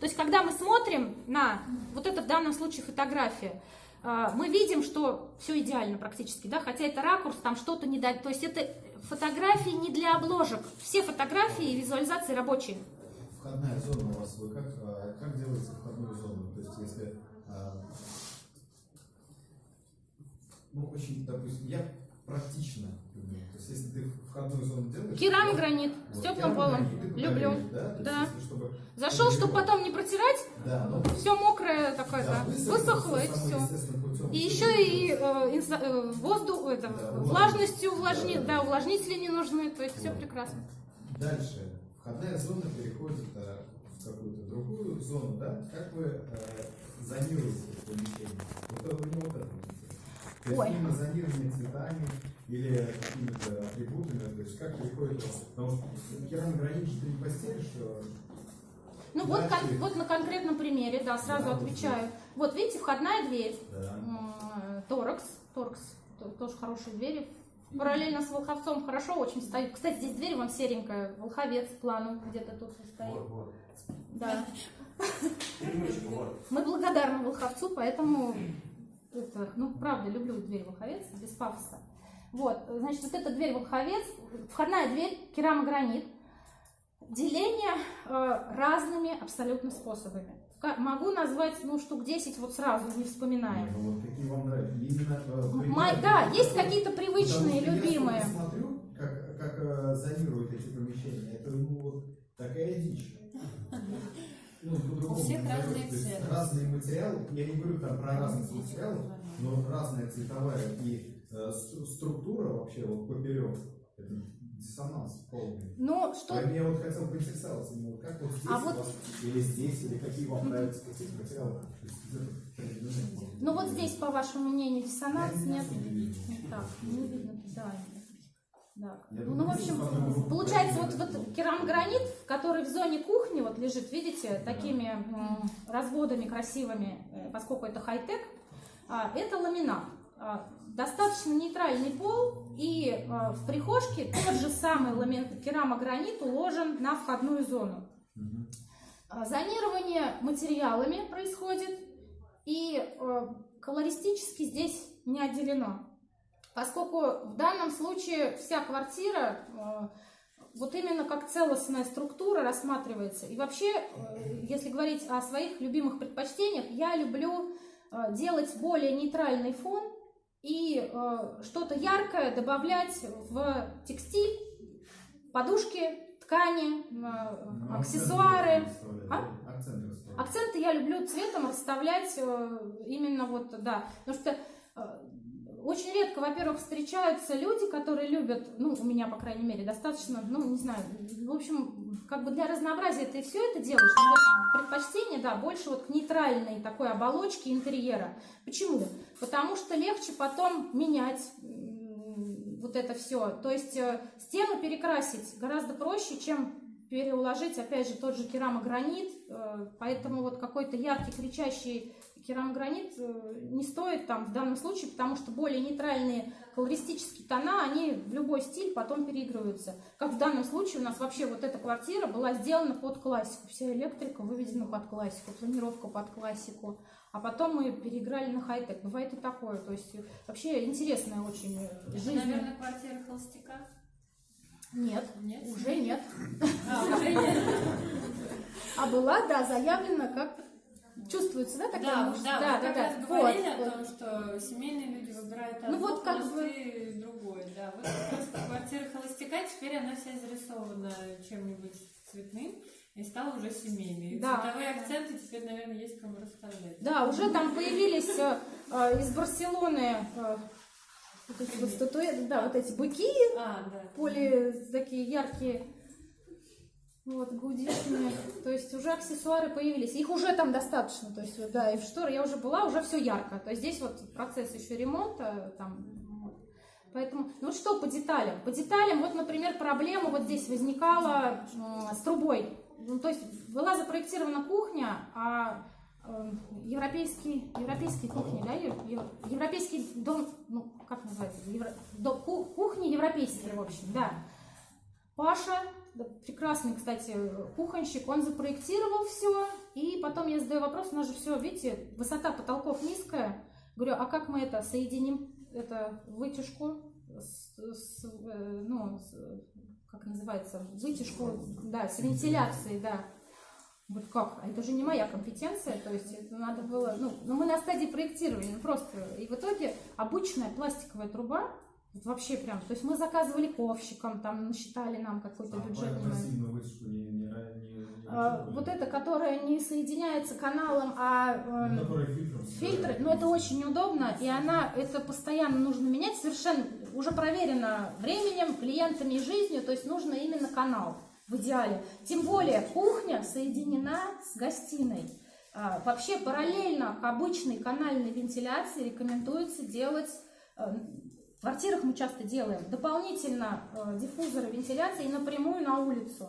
То есть, когда мы смотрим на вот это в данном случае фотография, а, мы видим, что все идеально практически, да, хотя это ракурс, там что-то не дать. То есть это фотографии не для обложек. Все фотографии и визуализации рабочие. Входная зона у вас, вы как, а, как делаете входную зону? То есть если, а, ну, очень, допустим, я практично. То есть если ты входную зону делаешь... Керамогранит с вот, теплым полом. Люблю. Да. Есть Да. если чтобы- Зашел, чтобы потом не протирать, Да, ну, все мокрое такое, да, высохло и все. путем. И еще и э, инса- э, воздух, это, Да, влажностью влажность. увлажни, Да, да. да, увлажнители не нужны, то есть все Вот. прекрасно. Дальше. Входная зона переходит э, в какую-то другую зону, да? Как вы э, зонируете помещение? Вот вот это вот интересно. То есть Ой. именно зонирование цветами или какими-то атрибутами, то есть как переходит у вас? Потому что керамогранит же ты не постелишь, э, Ну вот, кон- вот на конкретном примере, да, сразу Да, отвечаю. Вот видите, входная дверь, да. Торакс, Торакс, то- тоже хорошие двери. Параллельно с Волховцом хорошо очень стоит. Кстати, здесь дверь вон серенькая, Волховец планом где-то тут стоит. Вот, вот. Да. Мы благодарны Волховцу, поэтому, это, ну, правда, люблю дверь Волховец, без пафоса. Вот, значит, вот эта дверь Волховец, входная дверь, керамогранит, деление э, разными абсолютно способами. Могу назвать, ну, штук 10 вот сразу, не вспоминая. Ну, вот какие вам нравятся? Именно, э, Май- да, есть какие-то Потому привычные, что любимые. Я смотрю, как, как э, зонируют эти помещения. Это ну, вот такая дичь. Ну, У всех не разные. То есть цены. Разные материалы. Я не говорю там про разность материалов, но разная цветовая и э, стру- структура вообще вот поперек. Это диссонанс полный. Ну, что Поэтому я вот хотел поинтересоваться, вот как вот здесь А вот- вас, или здесь, или какие вам нравятся какие материалы. Ну вот здесь, по вашему мнению, диссонанс не нет? вижу. Не так, не видно, да. Да. Я Ну, думаю, в общем, получается, вот, вот керамогранит, который в зоне кухни вот лежит, видите, такими разводами красивыми, э, поскольку это хай-тек, а, это ламинат. А, Достаточно нейтральный пол, и а, в прихожке тот же самый ламин- керамогранит уложен на входную зону. Зонирование материалами происходит, и колористически здесь не отделено. Поскольку в данном случае вся квартира э, вот именно как целостная структура рассматривается. И вообще, э, если говорить о своих любимых предпочтениях, я люблю э, делать более нейтральный фон и что-то яркое добавлять в текстиль, подушки, ткани, Ну, аксессуары. акценты А? Акценты я люблю цветом расставлять именно вот, да. Потому что очень редко, во-первых, встречаются люди, которые любят, ну, у меня, по крайней мере, достаточно, ну, не знаю, в общем, как бы для разнообразия ты все это делаешь, но предпочтение, да, больше вот к нейтральной такой оболочке интерьера. Почему? Потому что легче потом менять вот это все. То есть э, стену перекрасить гораздо проще, чем переуложить, опять же, тот же керамогранит, э, поэтому вот какой-то яркий, кричащий керамогранит э, не стоит там в данном случае, потому что более нейтральные колористические тона, они в любой стиль потом переигрываются. Как в данном случае у нас вообще вот эта квартира была сделана под классику, вся электрика выведена под классику, планировка под классику, а потом мы переиграли на хай-тек. Бывает и такое, то есть э, вообще интересная очень э, Это, жизнь. наверное, квартира холостяка? Нет, Нет? уже нет. А, уже нет. А была, да, заявлена как... Чувствуется, да, такая Да, мужская? да, мы как раз Вот, говорили вот. о том, что семейные люди выбирают Ну одно, вот как бы- холостые другое, да. Вот просто квартира холостяка, теперь она вся зарисована чем-нибудь цветным и стала уже семейной. Да. Цветовые акценты теперь, наверное, есть кому расставлять. Да, уже там появились э, э, из Барселоны э, вот эти вот статуэты, да, вот эти быки, А, да. поле такие яркие, вот, гудишные. То есть уже аксессуары появились. Их уже там достаточно. То есть, да, и в шторы я уже была, уже все ярко. То есть здесь вот процесс еще ремонта там. Поэтому, ну что по деталям? По деталям, вот, например, проблема вот здесь возникала м, с трубой. Ну, то есть была запроектирована кухня, а э, европейский, европейские кухни, да, ев- ев- европейский дом, ну, как называется, евро- до- ку- кухни европейские, в общем, да. Паша, прекрасный, кстати, кухонщик, он запроектировал все и потом я задаю вопрос, у нас же все, видите, высота потолков низкая. Говорю, а как мы это соединим, это вытяжку с, с, э, ну, с, как называется, вытяжку, да, с вентиляцией, да. Вот как? А это же не моя компетенция, то есть это надо было, ну, ну мы на стадии проектирования, ну, просто. И в итоге обычная пластиковая труба, вообще прям, то есть мы заказывали ковщикам, там насчитали нам какой-то А бюджет. А, вот это, которая не соединяется каналом, а эм, Ну, фильтром. фильтры, но это очень неудобно, и она, это постоянно нужно менять, совершенно уже проверено временем, клиентами и жизнью, то есть нужно именно канал в идеале. Тем более кухня соединена с гостиной. А, Вообще параллельно к обычной канальной вентиляции рекомендуется делать, э, в квартирах мы часто делаем, дополнительно э, диффузоры вентиляции напрямую на улицу.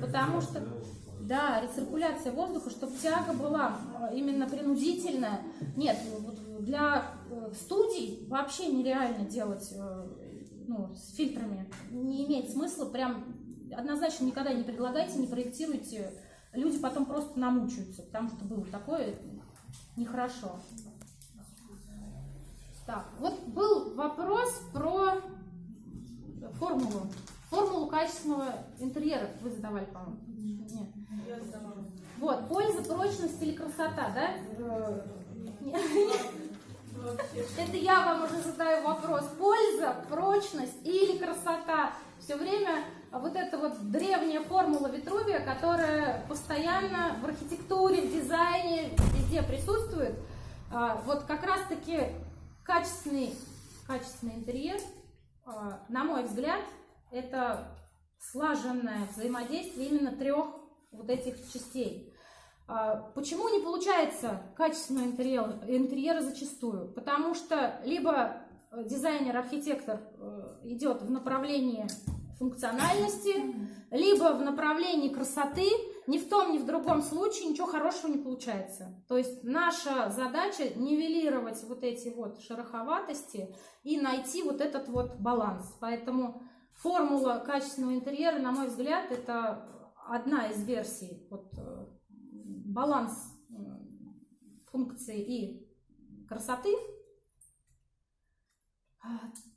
Потому что да, рециркуляция воздуха, чтобы тяга была э, именно принудительная. Нет, для э, студий вообще нереально делать э, ну, с фильтрами. Не имеет смысла. Прям однозначно никогда не предлагайте, не проектируйте. Люди потом просто намучаются, потому что было такое нехорошо. Так, вот был вопрос про формулу. Формулу качественного интерьера вы задавали, по-моему. Нет. Вот, польза, прочность или красота, да? Это я вам уже задаю вопрос. Польза, прочность или красота? Все время вот эта вот древняя формула Витрувия, которая постоянно в архитектуре, в дизайне, везде присутствует. А, Вот как раз-таки качественный, качественный интерьер, а, на мой взгляд, это слаженное взаимодействие именно трех вот этих частей. А, Почему не получается качественного интерьера, интерьера зачастую? Потому что либо э, дизайнер, архитектор э, идет в направлении функциональности, либо в направлении красоты, ни в том, ни в другом случае ничего хорошего не получается. То есть наша задача нивелировать вот эти вот шероховатости и найти вот этот вот баланс. Поэтому формула качественного интерьера, на мой взгляд, это одна из версий. Вот, э, баланс э, функции и красоты.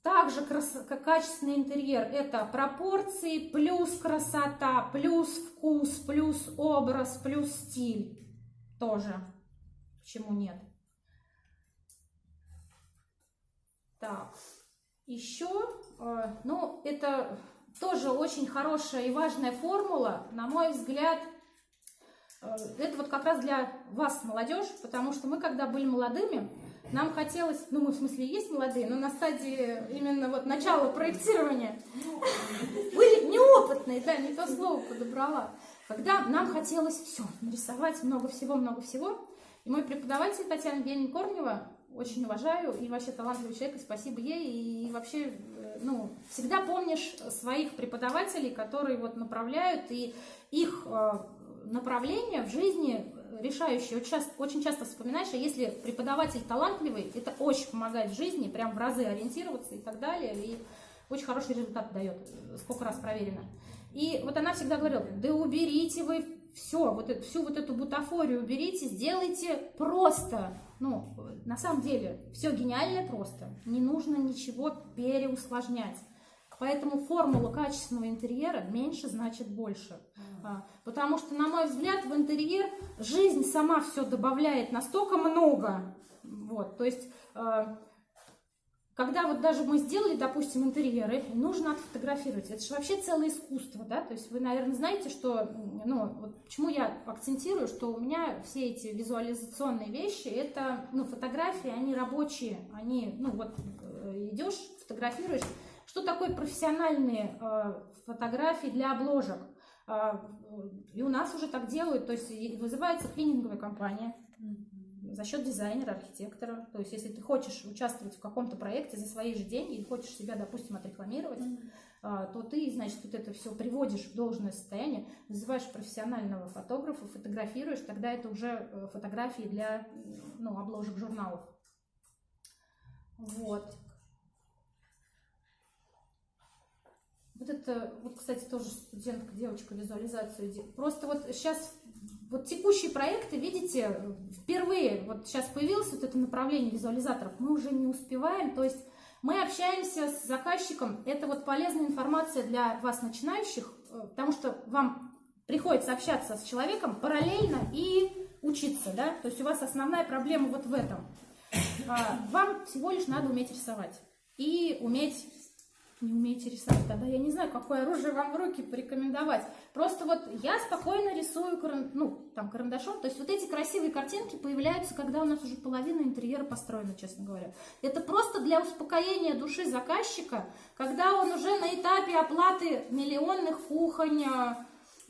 Также крас- качественный интерьер – это пропорции, плюс красота, плюс вкус, плюс образ, плюс стиль. Тоже. Почему нет? Так, еще, э, ну, это тоже очень хорошая и важная формула, на мой взгляд, э, это вот как раз для вас, молодежь, потому что мы, когда были молодыми, нам хотелось, ну мы в смысле есть молодые, но на стадии именно вот начала проектирования были неопытные, да, не то слово подобрала. Когда нам хотелось все, нарисовать много всего, много всего. И мой преподаватель Татьяна Евгеньевна Корнева, очень уважаю, и вообще талантливый человек, и спасибо ей, и вообще, э, ну, всегда помнишь своих преподавателей, которые вот направляют, и их э, направление в жизни часто, очень часто вспоминаешь, а если преподаватель талантливый, это очень помогает в жизни, прям в разы ориентироваться и так далее, и очень хороший результат дает, сколько раз проверено. И вот она всегда говорила, да уберите вы все, вот эту, всю вот эту бутафорию уберите, сделайте просто. Ну, на самом деле, все гениальное просто. Не нужно ничего переусложнять. Поэтому формула качественного интерьера меньше значит больше. А, Потому что, на мой взгляд, в интерьер жизнь сама все добавляет настолько много. Вот, то есть, э, когда вот даже мы сделали, допустим, интерьеры, нужно отфотографировать. Это же вообще целое искусство, да? То есть вы, наверное, знаете, что, ну, вот почему я акцентирую, что у меня все эти визуализационные вещи, это, ну, фотографии, они рабочие, они, ну, вот э, идешь, фотографируешь. Что такое профессиональные э, фотографии для обложек? А, И у нас уже так делают, то есть и вызывается клининговая компания за счет дизайнера, архитектора. То есть если ты хочешь участвовать в каком-то проекте за свои же деньги или хочешь себя, допустим, отрекламировать, а, то ты, значит, вот это все приводишь в должное состояние, вызываешь профессионального фотографа, фотографируешь, тогда это уже э, фотографии для ну, обложек журналов. Вот. Вот это, вот, кстати, тоже студентка, девочка визуализацию. Просто вот сейчас вот текущие проекты, видите, впервые, вот сейчас появилось вот это направление визуализаторов, мы уже не успеваем, то есть мы общаемся с заказчиком, это вот полезная информация для вас, начинающих, э, потому что вам приходится общаться с человеком параллельно и учиться, да, то есть у вас основная проблема вот в этом. А, Вам всего лишь надо уметь рисовать и уметь не умеете рисовать, тогда я не знаю, какое оружие вам в руки порекомендовать. Просто вот я спокойно рисую, каран- ну, там, карандашом. То есть вот эти красивые картинки появляются, когда у нас уже половина интерьера построена, честно говоря. Это просто для успокоения души заказчика, когда он уже на этапе оплаты миллионных кухонь, э,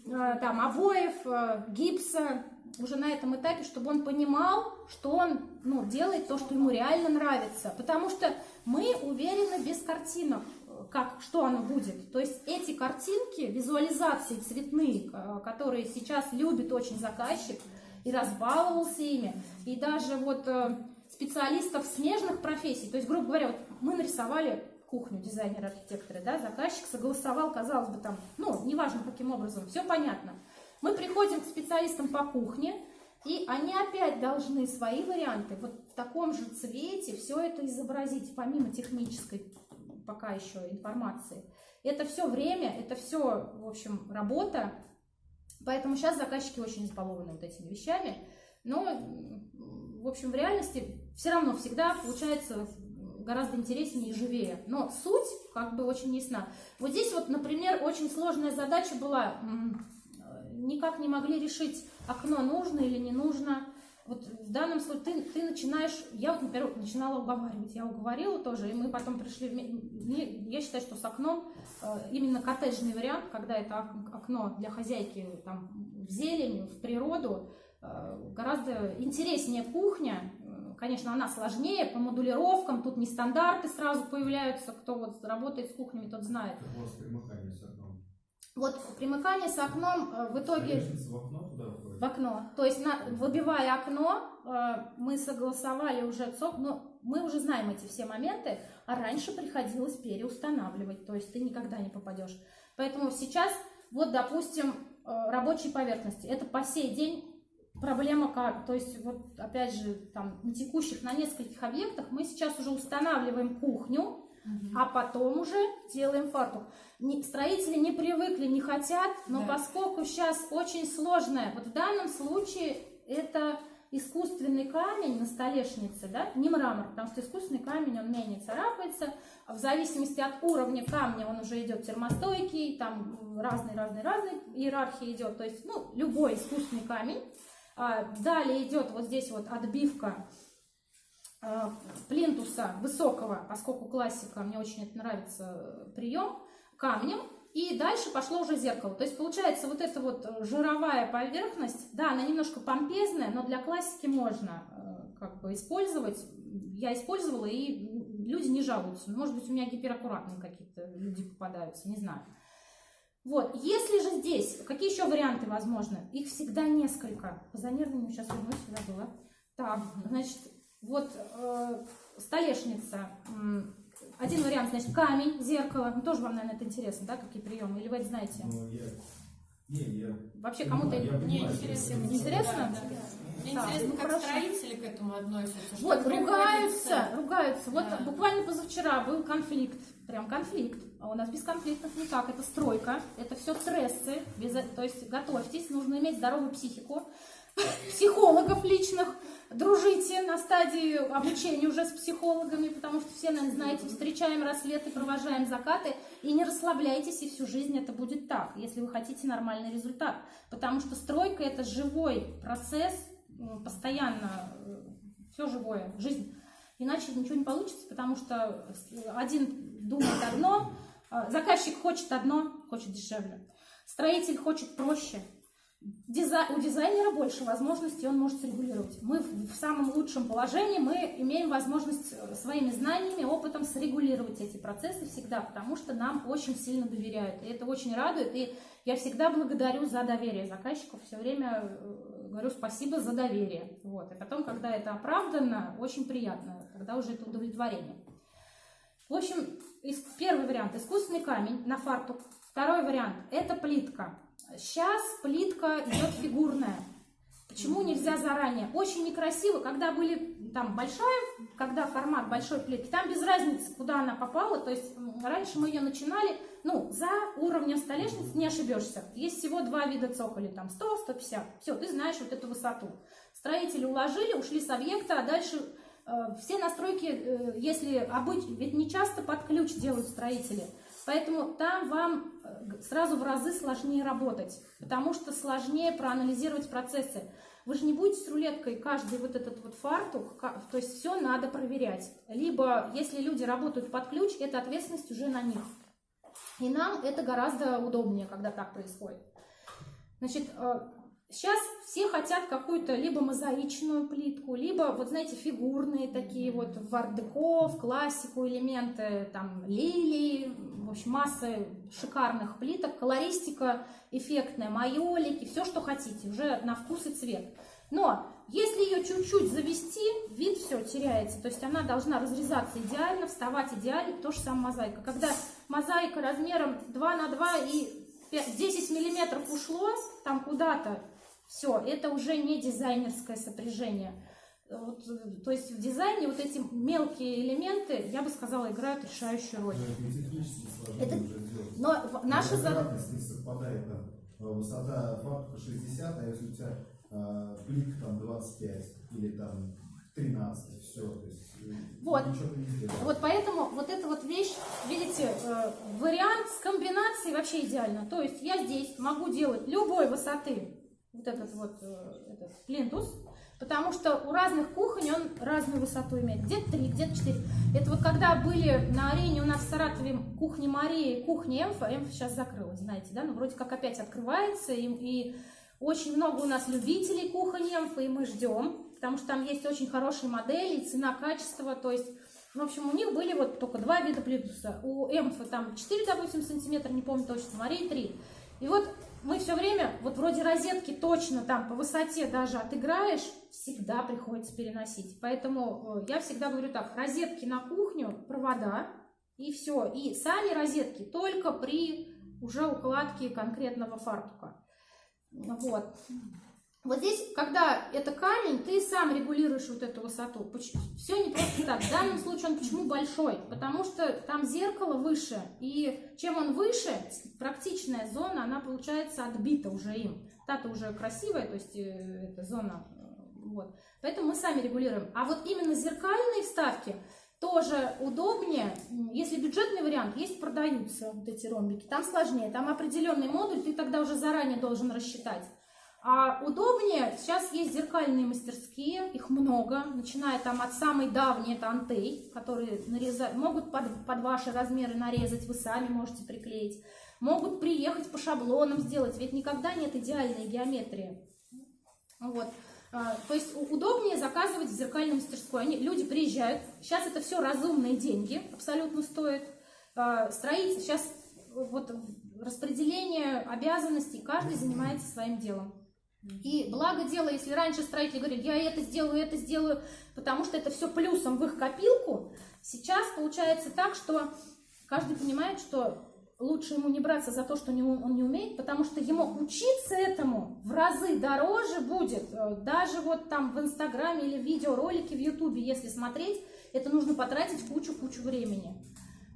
э, там, обоев, э, гипса, уже на этом этапе, чтобы он понимал, что он ну, делает то, что ему реально нравится. Потому что мы уверены без картинок, как, что оно будет. То есть эти картинки, визуализации цветные, э, которые сейчас любит очень заказчик и разбаловался ими, и даже вот э, специалистов смежных профессий, то есть, грубо говоря, вот мы нарисовали кухню дизайнеры, архитекторы, да, заказчик согласовал, казалось бы, там, ну, неважно каким образом, все понятно. Мы приходим к специалистам по кухне, и они опять должны свои варианты вот в таком же цвете все это изобразить, помимо технической пока еще информации. Это все время, это все, в общем, работа. Поэтому сейчас заказчики очень избалованы вот этими вещами. Но, в общем, в реальности все равно всегда получается гораздо интереснее и живее. Но суть как бы очень ясна. Вот здесь вот, например, очень сложная задача была. э, Никак не могли решить, окно нужно или не нужно. Вот в данном случае ты, ты начинаешь, я, вот, например, начинала уговаривать, я уговорила тоже, и мы потом пришли, мне- я считаю, что с окном э, именно коттеджный вариант, когда это ок- окно для хозяйки там, в зелень, в природу, э, гораздо интереснее кухня. Конечно, она сложнее по модулировкам, тут не стандарты сразу появляются, кто вот работает с кухнями, тот знает. Как Вот примыкание с окном э, в итоге в окно входит? в окно. То есть, на, выбивая окно, э, мы согласовали уже ЦОП, но мы уже знаем эти все моменты, а раньше приходилось переустанавливать, то есть ты никогда не попадешь. Поэтому сейчас, вот, допустим, э, рабочие поверхности, это по сей день проблема как, то есть вот опять же там на текущих, на нескольких объектах мы сейчас уже устанавливаем кухню, а потом уже делаем фартук. Не- строители не привыкли, не хотят, но Да. поскольку сейчас очень сложное, вот в данном случае это искусственный камень на столешнице, да, не мрамор, потому что искусственный камень, он менее царапается, а в зависимости от уровня камня он уже идет термостойкий, там разный-разный-разный иерархия идет, то есть, ну, любой искусственный камень. А, далее идет вот здесь вот отбивка плинтуса высокого, поскольку классика, мне очень это нравится, прием, камнем, и дальше пошло уже зеркало. То есть получается вот эта вот э, жировая поверхность, да, она немножко помпезная, но для классики можно э, как бы использовать. Я использовала, и люди не жалуются. Может быть, у меня гипераккуратные какие-то люди попадаются, не знаю. Вот, если же здесь, какие еще варианты возможны? Их всегда несколько. По занервному сейчас вернусь, сюда было. Так, значит, вот э, столешница. Один вариант, значит, камень, зеркало. Ну, тоже вам, наверное, это интересно, да, какие приемы? Или вы это знаете? Ну, я... Не, я... Вообще кому-то... Мне понимаю, интересно. что- Интересно? Да, да. Мне Так, интересно, ну, как хорошо. строители к этому относятся. Вот, ругаются, ругаются. Вот Да. буквально позавчера был конфликт, прям конфликт. А у нас без конфликтов никак. Это стройка, это все стрессы. Без, то есть готовьтесь, нужно иметь здоровую психику. Психологов личных. Дружите на стадии обучения уже с психологами, потому что все, наверное, знаете, встречаем рассветы, провожаем закаты. И не расслабляйтесь, и всю жизнь это будет так, если вы хотите нормальный результат. Потому что стройка – это живой процесс, постоянно все живое, жизнь. Иначе ничего не получится, потому что один думает одно, а, заказчик хочет одно, хочет дешевле. Строитель хочет проще. У дизайнера больше возможностей, он может срегулировать. Мы в, в самом лучшем положении, мы имеем возможность э, своими знаниями, опытом срегулировать эти процессы всегда, потому что нам очень сильно доверяют. И это очень радует. И я всегда благодарю за доверие заказчиков, все время э, говорю спасибо за доверие. Вот. И потом, когда это оправдано, очень приятно, когда уже это удовлетворение. В общем, первый вариант – искусственный камень на фартук. Второй вариант – это плитка. Сейчас плитка идет фигурная. Почему нельзя заранее? Очень некрасиво, когда были там большая, когда формат большой плитки, там без разницы, куда она попала, то есть раньше мы ее начинали, ну, за уровнем столешницы не ошибешься. Есть всего два вида цоколей, там 100, 150, все, ты знаешь вот эту высоту. Строители уложили, ушли с объекта, а дальше э, все настройки, э, если обычно, ведь не часто под ключ делают строители, Поэтому там вам э, сразу в разы сложнее работать, потому что сложнее проанализировать процессы. Вы же не будете с рулеткой каждый вот этот вот фартук, то есть все надо проверять. Либо, если люди работают под ключ, эта ответственность уже на них. И нам это гораздо удобнее, когда так происходит. Значит, э, Сейчас все хотят какую-то либо мозаичную плитку, либо, вот знаете, фигурные такие вот в в классику элементы, там, лилии, общем, масса шикарных плиток, колористика эффектная, майолики, все, что хотите, уже на вкус и цвет. Но если ее чуть-чуть завести, вид все теряется. То есть она должна разрезаться идеально, вставать идеально. То же самое мозаика. Когда мозаика размером 2 на 2 и 10 миллиметров ушло там куда-то, все, это уже не дизайнерское сопряжение. Вот, то есть в дизайне вот эти мелкие элементы, я бы сказала, играют решающую роль. Это, но наша задача... совпадает там. Э, высота фартука 60, а если у тебя э, плитка там 25 или там 13, все, то есть э, вот. Вот поэтому вот эта вот вещь, видите, э, вариант с комбинацией вообще идеально. То есть я здесь могу делать любой высоты вот этот вот э, этот плинтус, потому что у разных кухонь он разную высоту имеет. Где-то 3, где-то 4. Это вот когда были на арене у нас в Саратове кухня Марии, кухня Эмфа, Эмфа сейчас закрылась, знаете, да, но ну, вроде как опять открывается, и, и очень много у нас любителей кухонь Эмфа, и мы ждем, потому что там есть очень хорошие модели, цена, качество, то есть в общем, у них были вот только два вида плинтуса. У Эмфа там 4, допустим, сантиметра, не помню точно, Марии 3. И вот мы все время, вот вроде розетки точно там по высоте даже отыграешь, всегда приходится переносить. Поэтому э, я всегда говорю так, розетки на кухню, провода, и все. И сами розетки только при уже укладке конкретного фартука. Вот. Вот здесь, когда это камень, ты сам регулируешь вот эту высоту. Все не просто так. В данном случае он почему большой? Потому что там зеркало выше. И чем он выше, практичная зона, она получается отбита уже им. Та-то уже красивая, то есть э, эта зона. Э, вот. Поэтому мы сами регулируем. А вот именно зеркальные вставки тоже удобнее. Если бюджетный вариант, есть продаются вот эти ромбики. Там сложнее. Там определенный модуль, ты тогда уже заранее должен рассчитать. А удобнее, сейчас есть зеркальные мастерские, их много, начиная там от самой давней, это антей, которые нарезать, могут под, под ваши размеры нарезать, вы сами можете приклеить. Могут приехать по шаблонам сделать, ведь никогда нет идеальной геометрии. Вот. А, то есть удобнее заказывать в зеркальной мастерской. Они, люди приезжают, сейчас это все разумные деньги, абсолютно стоит. А, строить, сейчас вот распределение обязанностей, каждый занимается своим делом. И благо дело, если раньше строители говорили, я это сделаю, это сделаю, потому что это все плюсом в их копилку, сейчас получается так, что каждый понимает, что лучше ему не браться за то, что он не умеет, потому что ему учиться этому в разы дороже будет. Э, даже вот там в Инстаграме или видеоролике в Ютубе, если смотреть, это нужно потратить кучу-кучу времени.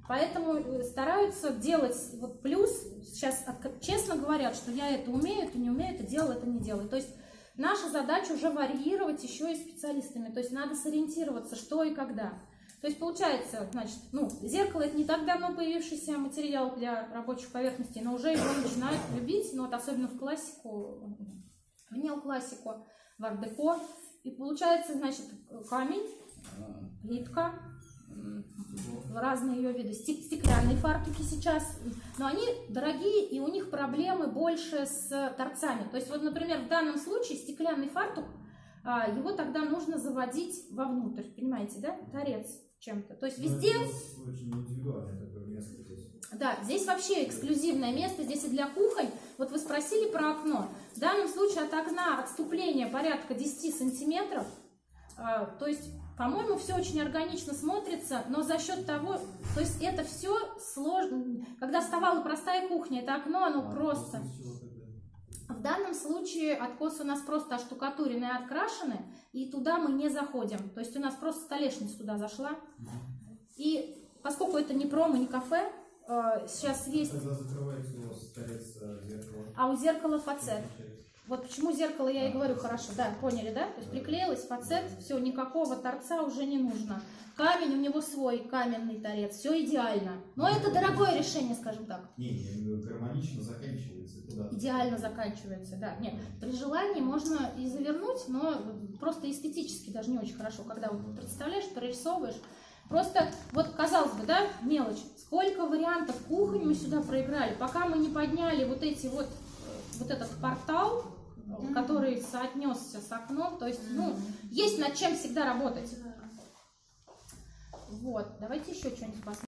Поэтому э, стараются делать вот плюс. Сейчас честно говорят, что я это умею, это не умею, это делаю, это не делаю. То есть наша задача уже варьировать еще и специалистами. То есть надо сориентироваться, что и когда. То есть получается, значит, ну, зеркало это не так давно появившийся материал для рабочих поверхностей, но уже его начинают любить, ну вот особенно в классику, в неоклассику, в ардеко. И получается, значит, камень, плитка, разные ее виды, стеклянные фартуки сейчас, но они дорогие и у них проблемы больше с торцами. То есть вот, например, в данном случае стеклянный фартук, а, его тогда нужно заводить вовнутрь, понимаете, да, торец чем-то. То есть ну, везде... Да, здесь вообще эксклюзивное место, здесь и для кухонь. Вот вы спросили про окно. В данном случае от окна отступление порядка 10 сантиметров. А, то есть по-моему, все очень органично смотрится, но за счет того, то есть это все сложно. Когда вставала простая кухня, это окно, оно а, просто... В данном случае откосы у нас просто оштукатурены и открашены, и туда мы не заходим. То есть у нас просто столешница туда зашла. И поскольку это не промо, не кафе, э, сейчас есть... Тогда закрывается у вас торец зеркала. А у зеркала фацет. Вот почему зеркало я и говорю хорошо, да, поняли, да? То есть приклеилось фацет, все, никакого торца уже не нужно. Камень, у него свой каменный торец, все идеально. Но это дорогое решение, скажем так. Не, гармонично заканчивается куда Идеально заканчивается, да. Нет, при желании можно и завернуть, но просто эстетически даже не очень хорошо, когда вот представляешь, прорисовываешь. Просто, вот казалось бы, да, мелочь. Сколько вариантов кухонь мы сюда проиграли, пока мы не подняли вот эти вот, э, вот этот портал, который соотнесся с окном. То есть, ну, есть над чем всегда работать. Вот, давайте еще что-нибудь посмотрим.